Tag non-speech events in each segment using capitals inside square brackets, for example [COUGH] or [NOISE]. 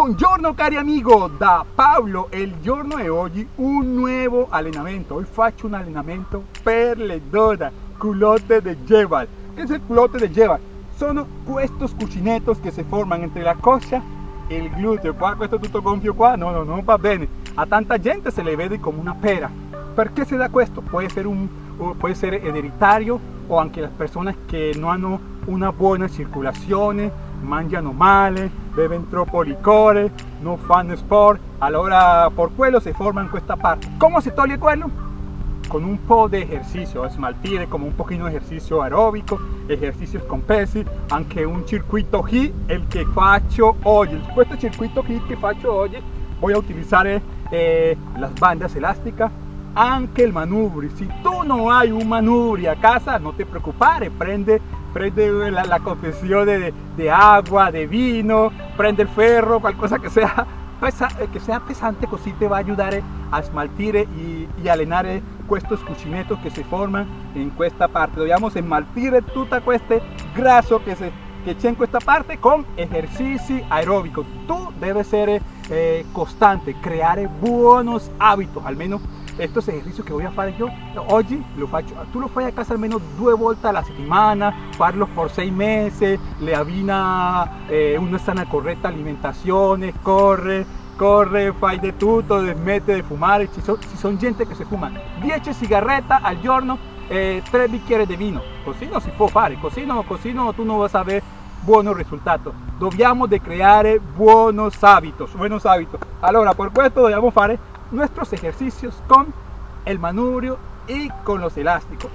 Buongiorno cari amigo, da Paolo il giorno di oggi un nuovo allenamento. Hoy faccio un allenamento per le donne, culotte de Jebal. Che è il culotte de Jebal? Sono questi cucinetos che si formano entre la coscia e il gluteo. Qua, questo tutto gonfio qua, no, no, non va bene. A tanta gente se le vede come una pera. Perché si da questo? Può essere, un, può essere ereditario o anche las personas che non hanno una buona circolazione, mangiano male, beven troppo licore, non fanno sport, allora por quello si forma in questa parte. Come si toglie quello? Con un po' di ejercicio, smaltire come un pochino di ejercicio aerobico, ejercicios con pesi, anche un circuito HIIT, il che faccio oggi. Questo circuito HIIT che faccio oggi voy a utilizzare eh, las bandas elásticas, anche il manubrio. Si tu non hai un manubrio a casa, non ti preoccupare, prende prende la, la confesión de, de, agua, de vino, prende el ferro, cualquier que sea, [LAUGHS] pesa, eh, que sea pesante, così te va a ayudar a esmaltire y, y allenare estos cucinetos que se forman en esta parte. Dobbiamo smaltire tutto questo grasso che, se, che c'è in questa parte con ejercici aeróbicos. Tú debes ser eh, constante, creare buenos hábitos, almeno estos ejercicios que voy a hacer yo hoy lo faccio tú lo fai a casa almeno due volte alla settimana farlo por seis meses le avina eh, una sana correcta alimentación corre corre fai de tutto smette di fumare ci, so, ci sono gente che si fuma 10 sigarette al giorno eh, 3 bicchieri di vino così non si può fare così, no, così no, tu non vas a ver buenos resultados. Dobbiamo de creare buenos hábitos buenos hábitos. Allora por questo dobbiamo fare nuestros ejercicios con el manubrio y con los elásticos.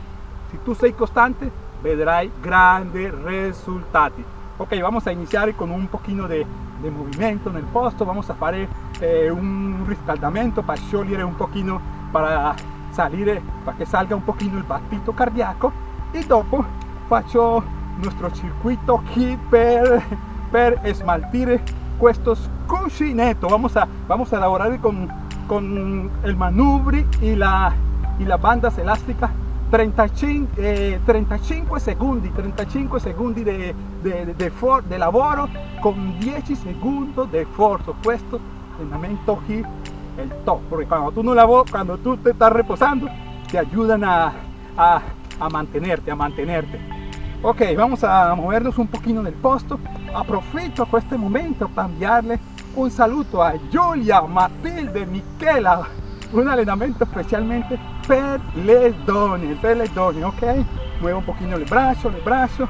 Si tú sei constante, vedrai grandes resultados. Ok, vamos a iniciar con un poquito de, de movimiento en el posto, vamos a hacer eh, un riscaldamento para sciogliere un poquito, para salir, para que salga un poquito el battito cardíaco y dopo faccio nuestro circuito aquí per, per esmaltire estos cuscinetos. Vamos a, vamos a elaborar con con el manubri y, la, y las bandas elásticas. 35, eh, 35 secondi 35 secondi di, di, di, di, lavoro con 10 secondi di sforzo questo allenamento qui è il top. Perché quando tu non lavori quando tu te estás reposando te ayudan a, a, a mantenerte a mantenerte. Ok vamos a movernos un pochino nel posto. Approfitto a questo momento a cambiarle un saluto a Giulia, Matilde, Michela, un allenamento specialmente per le donne, per ok? Muevo un pochino il braccio, il braccio,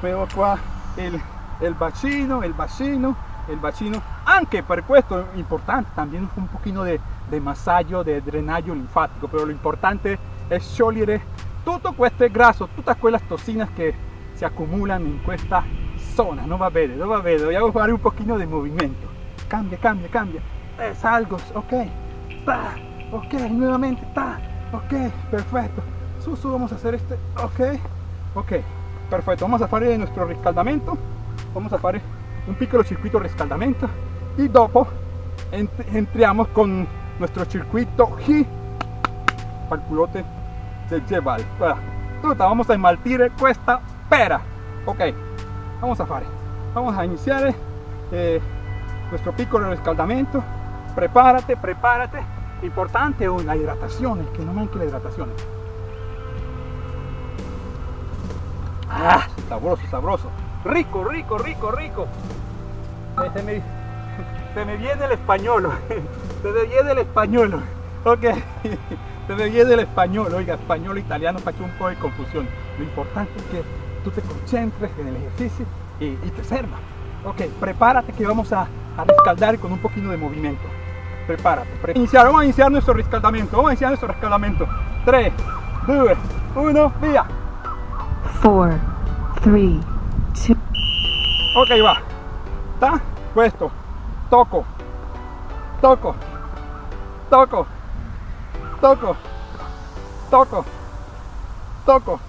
muevo qua il, il bacino, il bacino, il bacino, anche per questo importante, también un pochino de masaggio, di drenaggio linfático. però lo importante è sciogliere tutto questo grasso, tutte quelle tossine che si accumulano in questa zona, non va bene, non va bene, dobbiamo fare un pochino di movimento cambia, cambia, cambia. Es algo, ok, ta, ok, nuevamente, ta, ok, perfecto. Susu, vamos a hacer este, ok, ok, perfecto. Vamos a hacer nuestro riscaldamento. Vamos a hacer un piccolo circuito riscaldamento y dopo entramos con nuestro circuito G para el culote del Jebal. vamos a esmaltire esta pera. Ok, vamos a hacer. Vamos a iniciar. Eh, nuestro piccolo escaldamiento. Prepárate prepárate. Importante la hidratación que no manque la hidratación. Ah sabroso sabroso. Rico rico rico rico. Eh, se me, [LAUGHS] se me viene el español [LAUGHS] se me viene el español. Ok [LAUGHS] se me viene el español. Oiga español italiano para que un poco de confusión. Lo importante es que tú te concentres en el ejercicio y, y te serva ok prepárate que vamos a a rescaldar con un poquito de movimiento. Prepárate. Iniciar, vamos a iniciar nuestro rescaldamiento. Vamos a iniciar nuestro rescaldamiento. 3, 2, 1, via. 4, 3, 2. Ok, va. ¿Está? Puesto. Toco. Toco. Toco. Toco. Toco. Toco.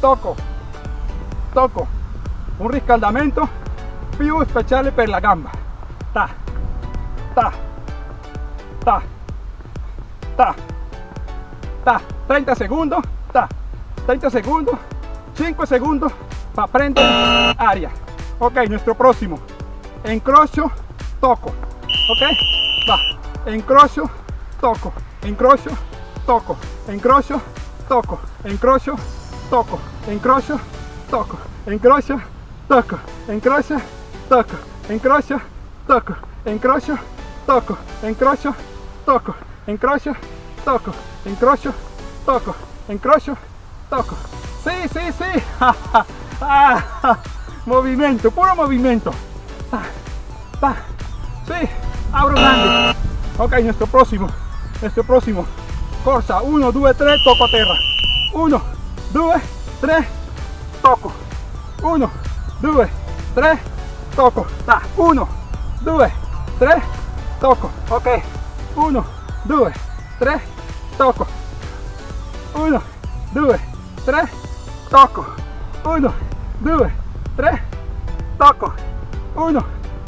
Toco. Toco. Un riscaldamento più speciale per la gamba ta ta ta ta ta 30 segundos ta 30 segundos 5 segundos para prendere aria ok nuestro próximo encrocho toco. Ok? Va. Encrocio, toco. Encrocio, toco. Encrocio, toco. Encrocio, toco. Encrocio, toco. Encrocio, toco. Encrocio, toco. Encrocio, toco. Encrocio, toco. Encrocio, toco. Encrocio, toco. Encrocio, toco. Encrocio, toco. Sí, sí, sí. [LAUGHS] Ah, movimiento, puro movimiento. Sí, abro grande. Ok, nuestro próximo, nuestro próximo. Corsa, 1, 2, 3, toco a terra. 1, 2, 3, toco. 1, 2, 3, toco. 1, 2, 3, toco. Ok, 1, 2, 3, toco. 1, 2, 3, toco. 1, 2, 3, toco. 1,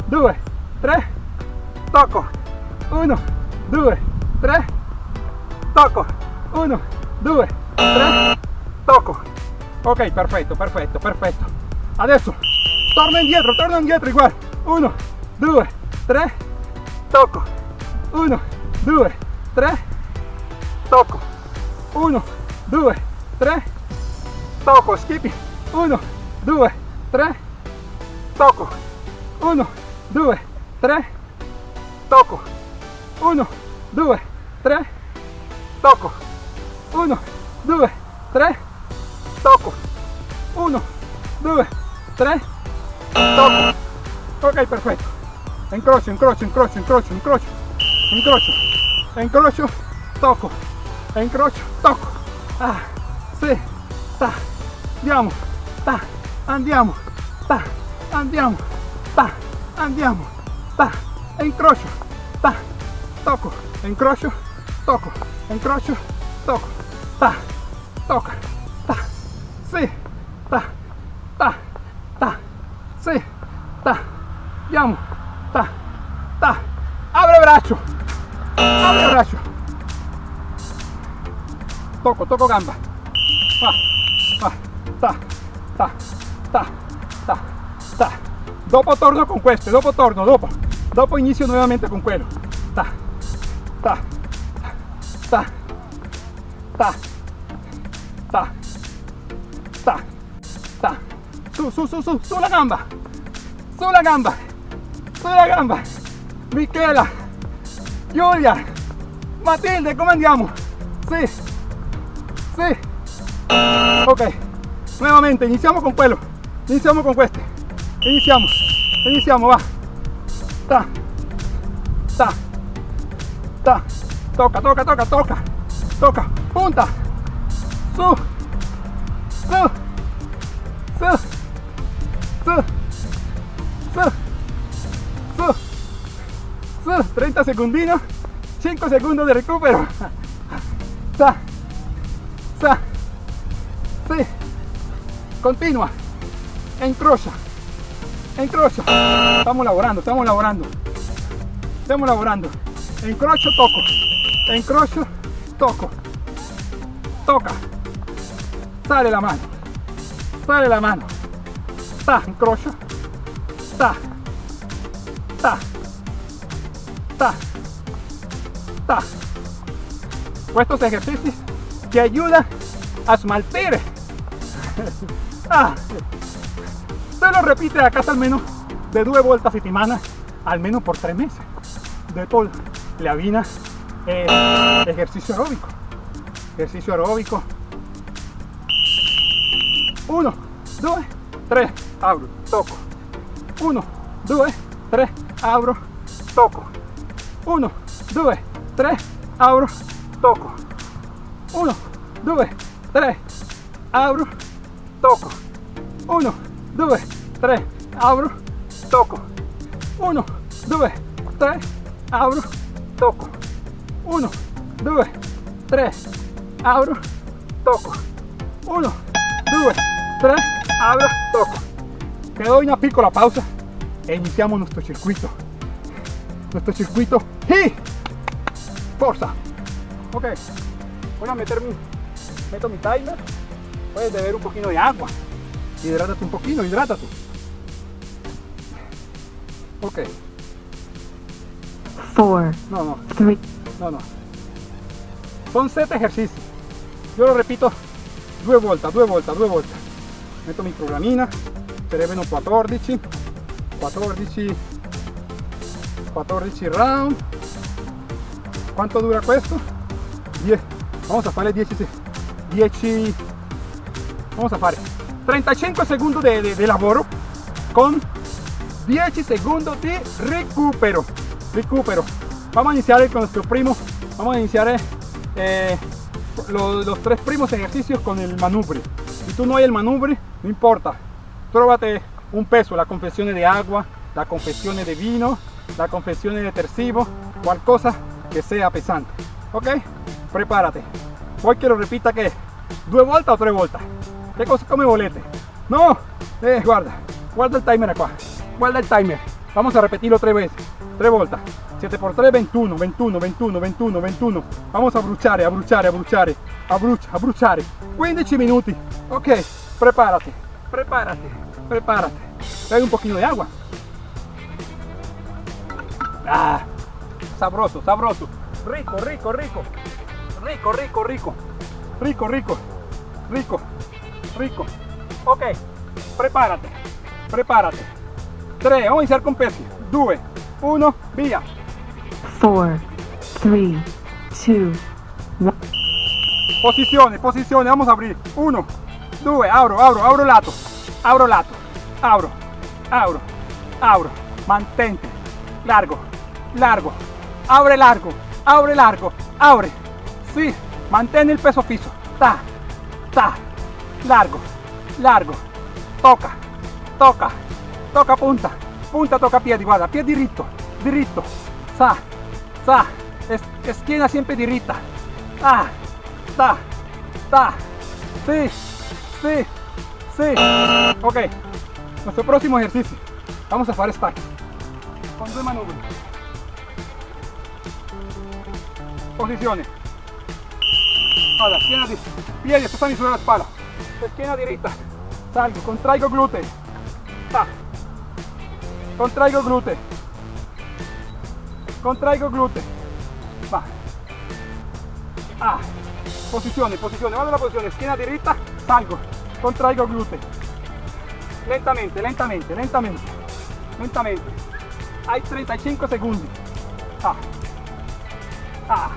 2, 3, toco. 1, 2, 3, toco. 1, 2, 3, toco. Ok, perfetto, perfetto, perfetto. Adesso torno indietro, torno indietro uguale. 1, 2, 3, tocco. 1, 2, 3, tocco. 1, 2, 3, tocco. Skippy. 1, 2, 3, tocco. 1, 2, 3, tocco. 1, 2, 3, tocco. 1, 2, 3, tocco. 1, 2, 3, toco, ok perfecto, encrocho, encrocho, encrocho, encrocho, encrocho, encrocho, encrocho, toco, encrocho, toco, ah, sí, ta, andiamo, ta, andiamo, ta, andiamo, ta, andiamo, ta, encrocho, ta, toco, encrocho, toco, encrocho, toco, ta, toca, ta, sí, ta, 6 ta andiamo ta ta apre braccio apre braccio tocco tocco gamba fa fa ta ta ta ta ta dopo torno con queste dopo torno dopo dopo inizio nuevamente con quello ta ta ta ta ta ta ta su su su su su la gamba sulla gamba, sulla gamba, Michela, Giulia, Matilde, come andiamo? Sì, sì, ok, nuevamente, iniziamo con quello, iniziamo con queste, iniziamo, iniziamo, va, ta, ta, ta, tocca, tocca, tocca, tocca, tocca, punta, su, su, su, su, su, su, 30 segundinos, 5 segundos de recupero, [LAUGHS] sa, sa, sí, continua, encrocha, encrocha, estamos laborando, estamos laborando, estamos laborando, encrocho, toco, encrocho, toco, toca, sale la mano, sale la mano, ta, encrocho, ta, ta, Ta. Ta. Estos ejercicios te ayudan a esmaltar. [LAUGHS] ah. Solo repite acá al menos de dos vueltas a semana, al menos por tres meses. De todo, la vida eh, ejercicio aeróbico. Ejercicio aeróbico. Uno, dos, tres, abro, toco. Uno, dos, tres, abro, toco. 1, 2, 3, apro, tocco, 1, 2, 3, apro, tocco, 1, 2, 3, apro, tocco, 1, 2, 3, apro, tocco, 1, 2, 3, apro, tocco, 1, 2, 3, abro, toco. Te doy una pícola pausa e iniciamos nuestro circuito. Nuestro circuito y forza. Ok, voy a meter mi, meto mi timer. Puedes beber un poquito de agua. Hidrátate un poquito, hidrátate. Ok. four, No, no, three, no, no. Son 7 ejercicios. Yo lo repito due volte, due volte, due volte. Metto mi programina, sarebbero 14, 14, 14 round. ¿Cuánto dura questo? 10. Vamos a fare 10, se- 10, vamos a fare 35 secondi di de, de lavoro con 10 secondi di recupero. Recupero. Vamos a iniciar con nuestro primo. Vamos a iniciar eh, los, los tres primos ejercicios con el manubrio. Si tú no hay el manubrio, no importa. Tróvate un peso, la confesión de agua, la confesión de vino, la confesión de tercivo, qualcosa che sia pesante. Ok? Prepárate. Poi che lo repita che due volte o tre volte. Che cosa come volete. No, eh, guarda, guarda il timer qua. Guarda il timer. Vamos a repetirlo tres veces. Tres volte. 7 por 3, 21, 21, 21, 21, 21. Vamos a bruciare, a bruciare, a a a bruciare. 15 minuti. Ok, prepárate, prepárate, prepárate. Trae un poquito de agua. Ah, sabroso, sabroso. Rico, rico, rico. Rico, rico, rico. Rico, rico. Rico, rico. Ok, prepárate, prepárate. 3, vamos a iniciar con pesi. 2, 1, via. four, three, two, one. Posizione, posizione, vamos a abrir. 1, 2, abro, abro, abro lato. Abro lato. Abro, abro, abro. Mantente. Largo, largo. Abre largo, abre largo, abre. Sí, mantén el peso fijo. Ta, ta. Largo, largo. Toca, toca, toca punta. Punta toca piedi, guarda, piedi diritto, diritto. Sa, sa. Es, esquina siempre dirita. Ah, ta, ta. Sí, sí, sí. Ok, nuestro próximo ejercicio. Vamos a hacer stack. Con due manubri. posiciones. Para, esquina izquierda, estas son mis ruedas para. Esquina derecha, salgo, contraigo glúteo. Ah. Contraigo glúteo. Contraigo glúteo. Va. Ah. Posiciones, posiciones. Vamos a la posición. Esquina derecha, salgo. Contraigo glúteo. Lentamente, lentamente, lentamente. Lentamente. Hay 35 segundos. Ah. Ah.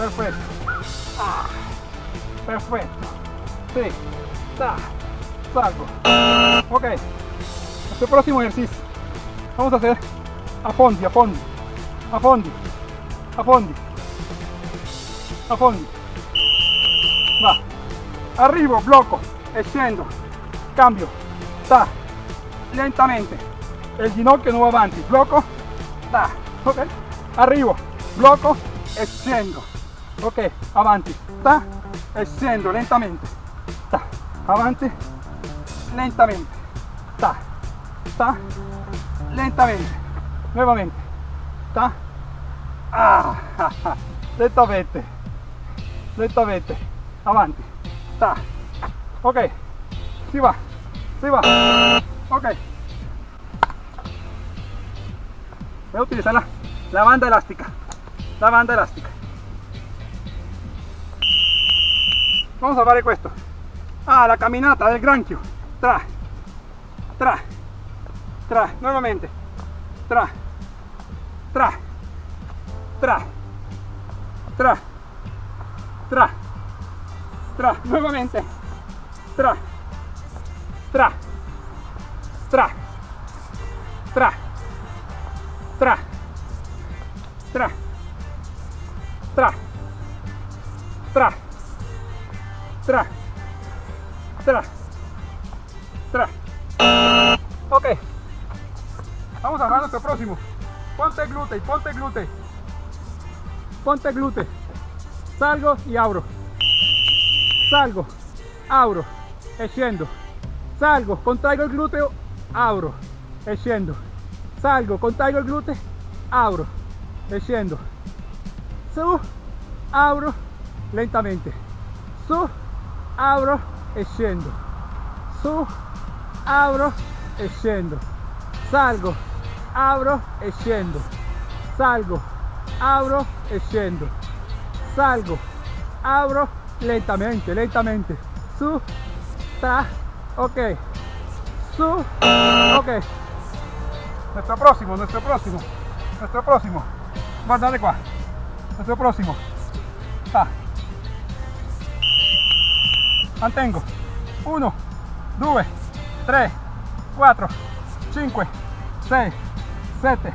Perfecto. Perfecto. Sí. Ta. Salgo. Ok. Nuestro próximo ejercicio. Vamos a hacer a fondo, a fondo. A fondo. A fondo. A. Va. Arriba, bloco. Extiendo. Cambio. Ta. Lentamente. El ginocchio no va avanti. Bloco. Ta. Ok. Arriba. Bloco. Extiendo. Ok. Avanti. Ta. E lentamente. Ta. Avanti. Lentamente. Ta. Ta. Lentamente. Nuovamente. Ta. Ah. [LAUGHS] Lentamente. Lentamente. Avanti. Ta. Ok. Si va. Si va. Ok. Voy a utilizar la, la banda elástica. La banda elástica. Vamos a fare questo. Ah, la camminata del granchio. Tra. Tra. Tra. Nuovamente. Tra. Tra. Tra. Tra. Tra. Tra. Nuovamente. Tra. Tra. Tra. Tra. Tra. Tra. Tra. Tra. Tra. Tra. Tra. Ok. Vamos a ver nuestro próximo. Ponte glúteo, ponte glúteo. Ponte glúteo. Salgo y abro. Salgo, abro e scendo. Salgo, contraigo il gluteo, apro e scendo. Salgo, contraigo il gluteo, apro e scendo. Su, apro lentamente. Su, apro e. Su, apro e. Salgo, apro e salgo, abro e salgo, abro lentamente, lentamente, su, ta, ok, su, ok. Nuestro próximo, nuestro próximo, nuestro próximo. Guardate qua. Nuestro próximo. Ta. Mantengo. 1, 2, 3, 4, 5, 6, 7,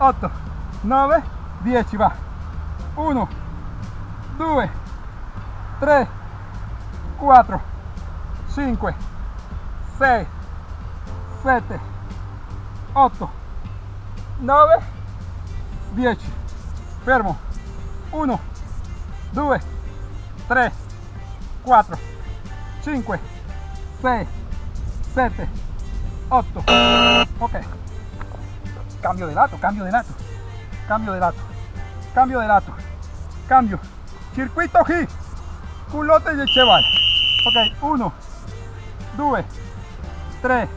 8, 9, 10 va. 1, 2, 3, 4, 5, 6, 7, 8, 9, 10. Fermo. 1, 2, 3, 4, 5, 6, 7, 8. Ok. Cambio de lato, cambio de lato. Cambio de lato. Cambio de lato. Cambio. Circuito G. Culote de cheval. Ok. 1, 2, 3,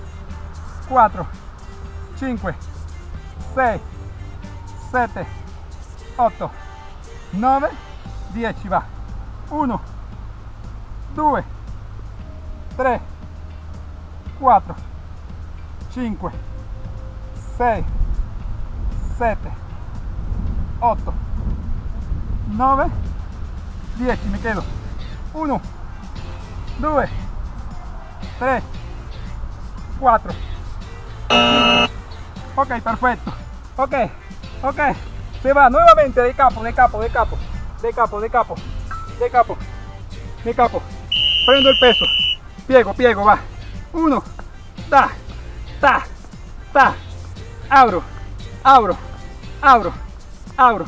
4, 5, 6, 7, 8, 9, 10 va. 1, 2, 3, 4, 5, 6, 7, 8, 9, 10, me quedo. 1, 2, 3, 4, Ok, perfecto. Ok, ok. Se va nuevamente de capo, de capo, de capo, de capo, de capo, de capo, de capo. Prendo el peso. Piego, piego, va. Uno. Ta, ta, ta. Abro, abro, abro, abro.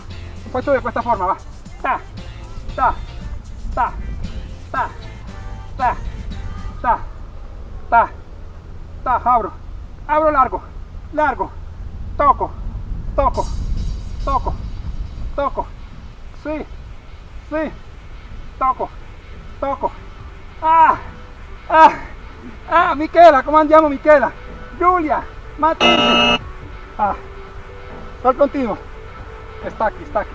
Puesto de esta forma, va. Ta, ta, ta, ta, ta, ta, ta, ta. Abro, abro largo, largo. Toco, toco, toco, toco. Sí, sí. Toco, toco. Ah, ah, ah, Michela, come andiamo Michela? Giulia, Matilde. Ah, al continuo. Stacchi, stacchi.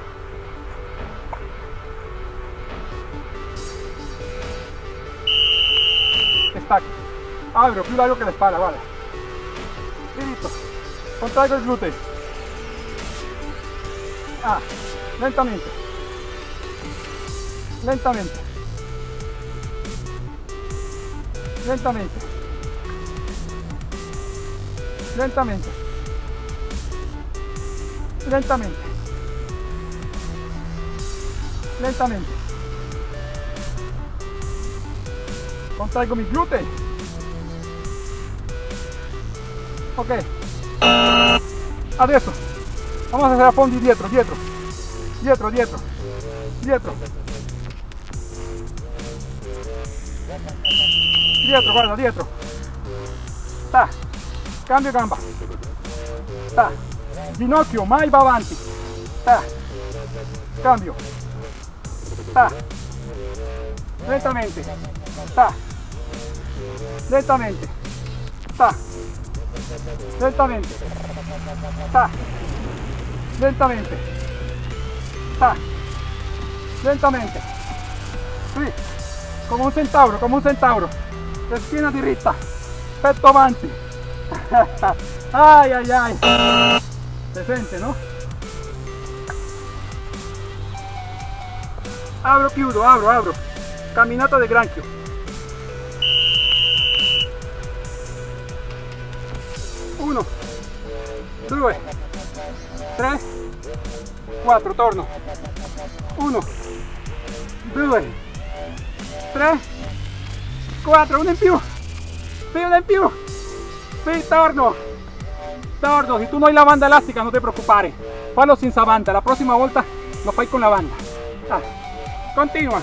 Stacchi. Abro, più largo che la spalla, vale. Diritto. Contraigo il gluteo. Ah, lentamente. Lentamente. Lentamente. Lentamente. Lentamente. Lentamente. Contraigo mis glúteos. Ok. Adesso. Vamos a hacer a fondo dietro, dietro. Dietro, dietro. Dietro. Dietro, guarda, dietro. Ta. Cambio gamba. Ta. Ginocchio mai va avanti. Ta. Cambio. Ta. Lentamente. Ta. Lentamente. Ta. Lentamente. Ta. Lentamente. Ta. Lentamente. Sì. Come un centauro, come un centauro. La schiena diritta. Petto avanti. ai [LAUGHS] ai ai. Se sente, no? Abro, chiudo, abro, abro. Camminata del granchio. Uno, due, tre, quattro, torno. Uno, due, tre, quattro, uno in più. Sì, uno in più. Sì, torno. Torno. Si tú no hay la banda elástica, no te preocupare. Fallo sin esa banda. La próxima volta lo fai con la banda. Ah. Continua.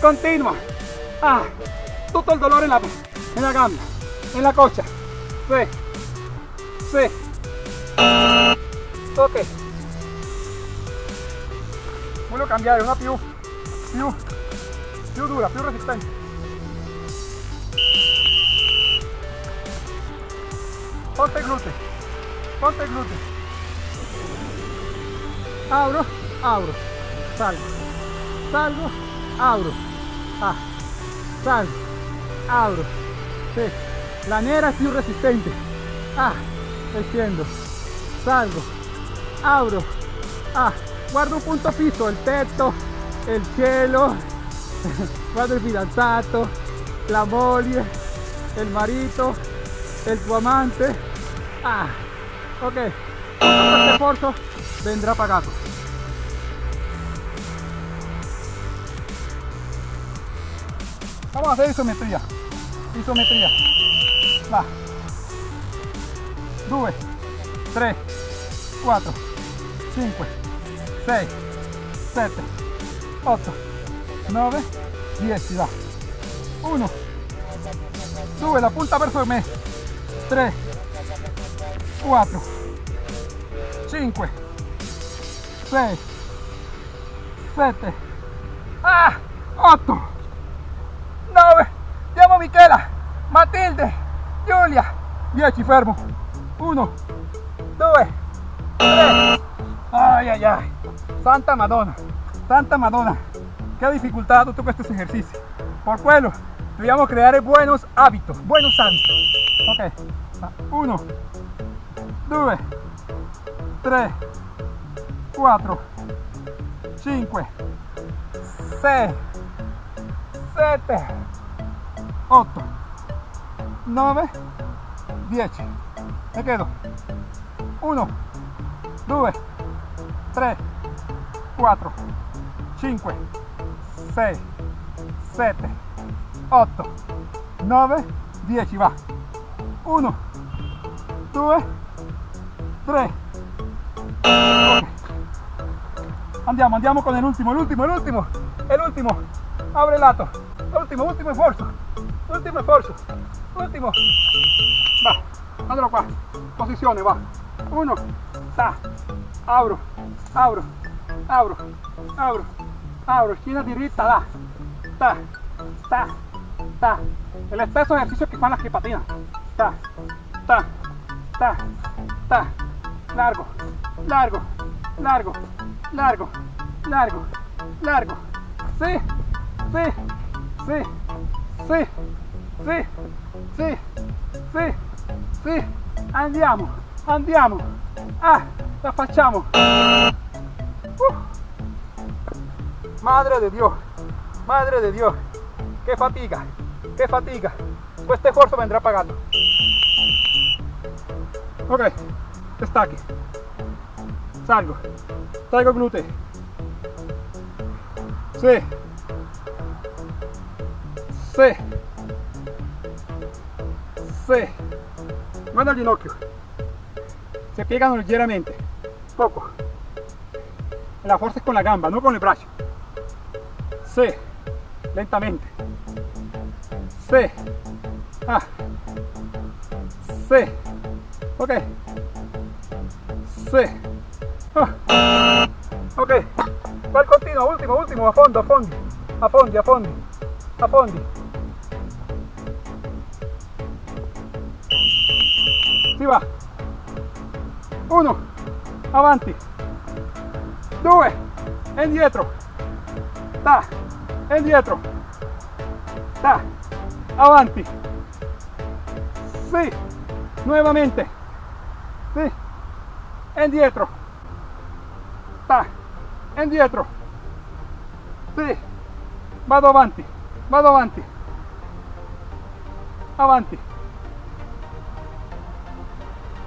Continua. Ah. Tutto il dolore en la, en la gamba. En la cocha. Sì. Sì. Ok. Voglio cambiare una più, più, più dura, più resistente. Ponte glúteo, ponte glúteo. abro, abro, salgo, salgo, abro, ah, salgo, abro, sí, la nera es più resistente, ah, desciendo, salgo, abro, ah, guardo un punto fisso, il tetto, il cielo, [LAUGHS] il fidanzato, la moglie, il marito, il tuo amante, ah, ok, este esfuerzo vendrá pagado. Vamos a hacer isometría. Isometría. Va. 2, 3, 4, 5, 6, 7, 8, 9, 10. Va. 1, 2, la punta verso me. 3, 4, 5, 6, 7, ah, 8, 9, andiamo Michela, Matilde, Giulia, 10, fermo, 1, 2, 3, ay, ay, ay, Santa Madonna, Santa Madonna, qué dificultad todos estos ejercicios, por pueblo, debíamos crear buenos hábitos, buenos hábitos, ok, 1, 2, 3, 4, 5, 6, 7, 8, 9, 10. Me quedo. 1, 2, 3, 4, 5, 6, 7, 8, 9, 10. Va. 1, 2, 3. Andiamo, andiamo con último, el último, el último. Abre lato. Último, último esfuerzo. Último esfuerzo. Último. Va, andalo qua. Posizione, va. Uno. Ta. Abro. Abro. Abro. Abro. Abro. Esquina diritta, da. Ta. Ta. Ta. El exceso ejercicio que fan las que patinan. Ta. Ta. Ta. Ta. Largo. Largo. Largo. Largo. Largo. Largo. Sí. Sí. Sí. Sí. Sí. Sí. Sí. Sì. Andiamo. Andiamo. Ah, la facciamo. Uh. Madre de Dios. Madre de Dios. Qué fatiga. Qué fatiga. Este esfuerzo vendrá pagando. Ok. Destaque. Salgo. Traigo glúteo. Sí. Sí. Sí. Manda el ginocchio. Se piegan ligeramente. Poco. La fuerza es con la gamba, no con el brazo. Sí. Lentamente. Sí. Ah. Sí. Ok. Sí. Ah. Ok. Va al continuo, último, último, a fondo, a fondo. A fondo, a fondo. A fondo. Si va. Uno. Avanti. Due. Indietro. Indietro. Ta. Avanti. Sí. Nuevamente. Sí. Indietro. Ta. Indietro. Sì. Vado avanti. Vado avanti. Avanti.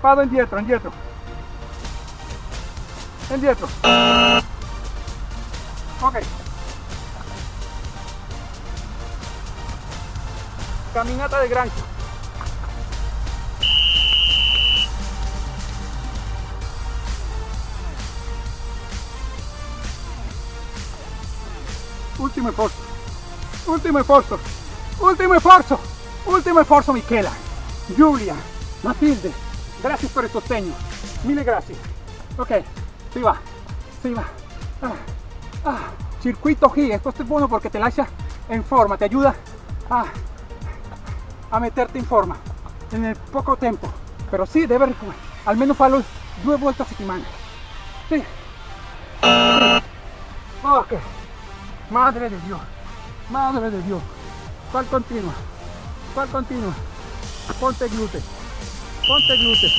Vado indietro, indietro. Indietro. Ok. Caminata de grancho. Ultimo esfuerzo. Ultimo esfuerzo. Ultimo esfuerzo. Ultimo esfuerzo, Michela. Giulia. Matilde. Gracias por el sostegno. Mille gracias. Ok. Si va. Si va. Ah. Ah. Circuito G. Esto es bueno porque te lancia en forma. Te ayuda a, a meterte en forma. En el poco tiempo. Pero sí, debe al menos farlo due volte a settimana. Sì. Ok. Madre de Dios. Madre de Dios. ¿Cuál continua? ¿Cuál continua? Ponte glúteo. Ponte glúteo.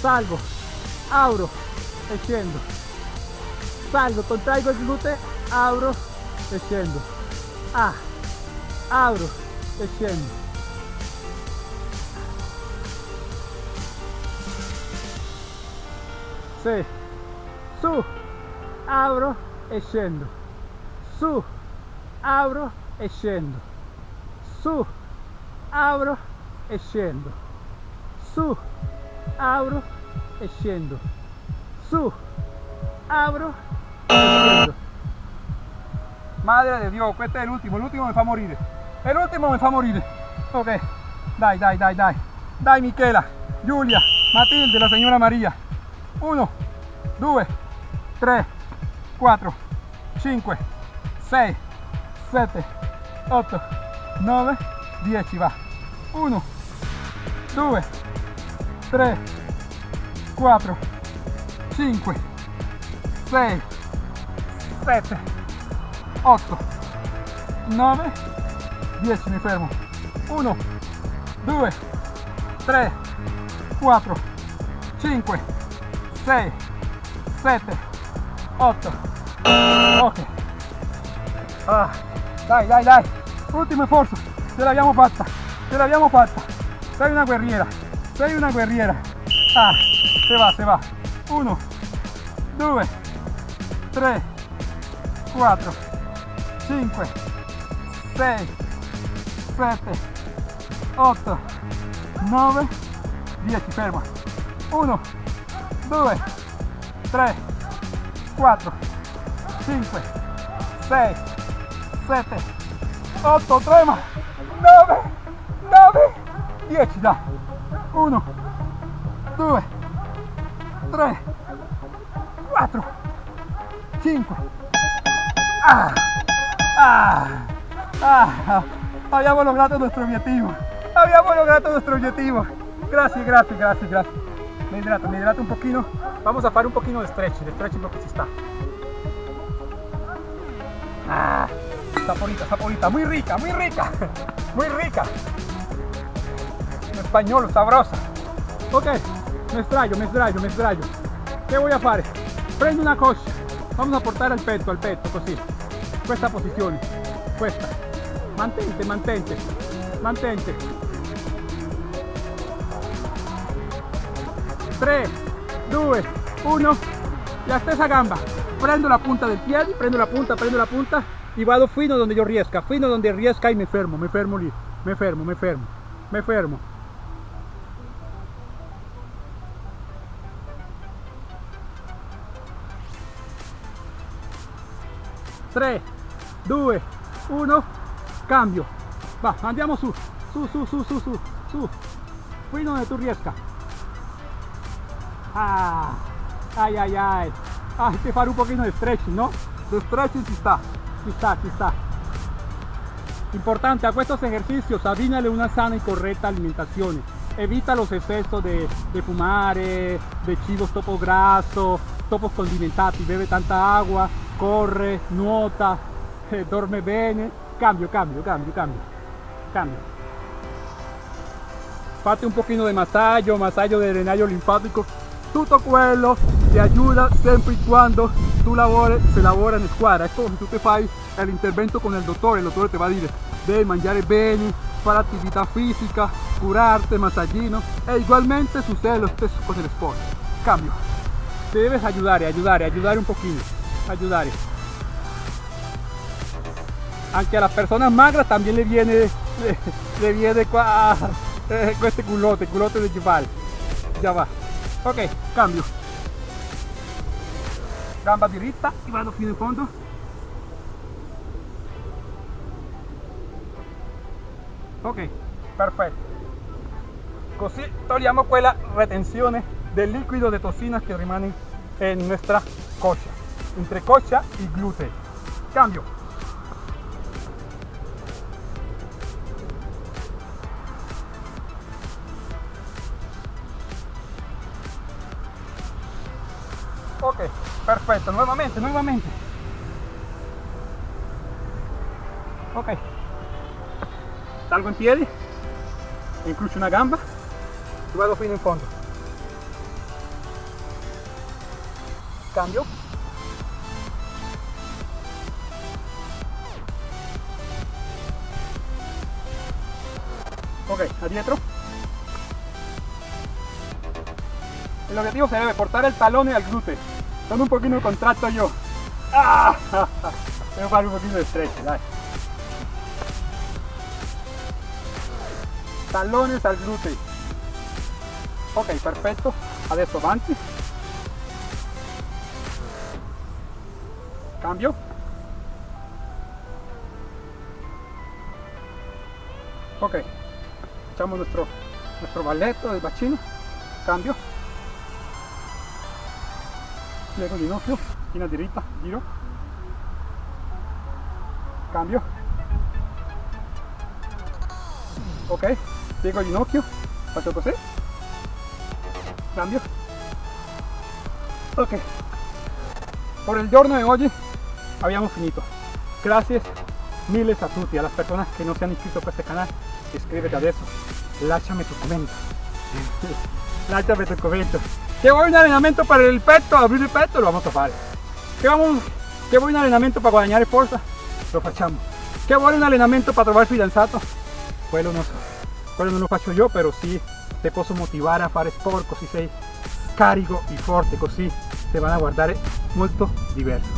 Salgo. Abro. Extiendo. Salgo. Contraigo el glúteo. Abro. Extiendo. Ah. Abro. Extiendo. Su. Abro. E scendo. Su. Abro. E scendo. Su. Abro. E scendo. Su. Abro. E scendo. Su. Abro. E scendo. Madre de Dios, questo è l'ultimo, l'ultimo mi fa morire. E l'ultimo mi fa morire. Ok, dai, dai, dai, dai. Dai Michela, Giulia, Matilde, la signora Maria. 1, 2, 3, 4, 5, 6, 7, 8, 9, 10, va. 1, 2, 3, 4, 5, 6, 7, 8, 9, 10, mi fermo. 1, 2, 3, 4, 5, 6, 7, 8. Ok. Ah, dai, dai, dai. Ultimo sforzo. Ce l'abbiamo fatta. Ce l'abbiamo fatta. Sei una guerriera. Sei una guerriera. Ah, se va, se va. 1, 2, 3, 4, 5, 6, 7, 8, 9, 10. Ferma. 1, 2, 3, 4, 5, 6, 7, 8, trema, 9, 9, 10, da. 1, 2, 3, 4, 5. Ah, ah, ah, habíamos logrado nuestro objetivo. Habíamos logrado nuestro objetivo. Gracias, gracias, gracias, gracias. Me hidrato, me hidrato un poquito. Vamos a hacer un poquito de stretch, de stretching porque si está. Ah, saporita, saporita, muy rica, muy rica, [LAUGHS] muy rica. En español, sabrosa. Ok, me extrayo, me extrayo, me extrayo. ¿Qué voy a hacer? Prendo una cosa. Vamos a portare al petto, al petto, così. Questa posizione, questa. Mantente, mantente, mantente. 3, 2, 1. La stessa gamba. Prendo la punta del piede, prendo la punta, prendo la punta y vado fino donde yo riesca, fino donde riesca y me fermo, me fermo lì, me fermo, me fermo, me fermo. Tre, due, uno, cambio. Va, andiamo su, su, su, su, su, su, su, fino donde tu riesca. Ah, ay, ay, ay. Ah, un poquito de stretching, ¿no? De stretching si está, si está, si está. Importante, a estos ejercicios abbinale una sana y correcta alimentación. Evita los excesos de, de fumare, de chivos topo grasso, topos condimentati, bebe tanta agua, corre, nuota, [LAUGHS] eh, dorme bene. Cambio, cambio, cambio, cambio, cambio. Fate un poquito de masaggio, masaggio de drenaggio linfático tutto quello ti aiuta sempre e quando tu lavori, se lavora in squadra. È come se tu ti fai l'intervento con il dottore, il dottore ti va a dire devi mangiare bene, fare attività fisica, curarte, masaggino e ugualmente succede lo stesso con el sport. Cambio. Te debes ayudar, ayudar, ayudar un poquito, ayudar. Anche a las personas magras también le viene, [LAUGHS] le, viene [LAUGHS] eh, este culote, culote de cheval. Ya va. Ok, cambio. Gamba diritta e vado fino in fondo. Ok, perfetto. Così togliamo quella retenzione del liquido de toxinas che rimane en nuestra coscia, entre coscia y glúteo. Cambio. Ok, perfetto, nuovamente, nuovamente. Ok. Salgo in piedi, incrocio una gamba vado fino in fondo. Cambio. Ok, adentro. El objetivo se debe portar el talón y el glúteo. Son un poquito contracto yo. ¡Ah! Devo fare un pochino di stretch, dai. Talones al glúteo. Ok, perfetto. Adesso avanti. Cambio. Ok. Facciamo nuestro, nuestro del bacino. Cambio. Piego ginocchio, schiena diritta, giro. Cambio. Ok, piego ginocchio, faccio così. Cambio. Ok. Por el giorno de hoy habíamos finito. Gracias miles a tutti, a las personas que no se han inscrito a este canal, iscríbete adesso, lasciami tu commento. lasciami [LAUGHS] tu commento. Voy un allenamento para el pecho, abrir el pecho, lo vamos a hacer. Que, vamos, que voy un allenamento para guadagnare forza, lo. Che vuole un allenamento per trovare fidanzato? Quello so. Quello non lo faccio io, però sì, te posso motivare a fare sport così sei carico e forte, così te van a guardare molto diverso.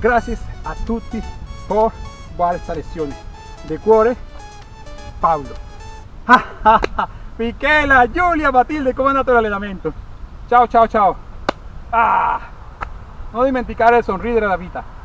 Grazie a tutti per questa lezione. De cuore, Paolo. [LAUGHS] Michela, Giulia, Matilde, come è andato l'allenamento? Ciao ciao ciao. Ah, non dimenticare di sorridere la vita.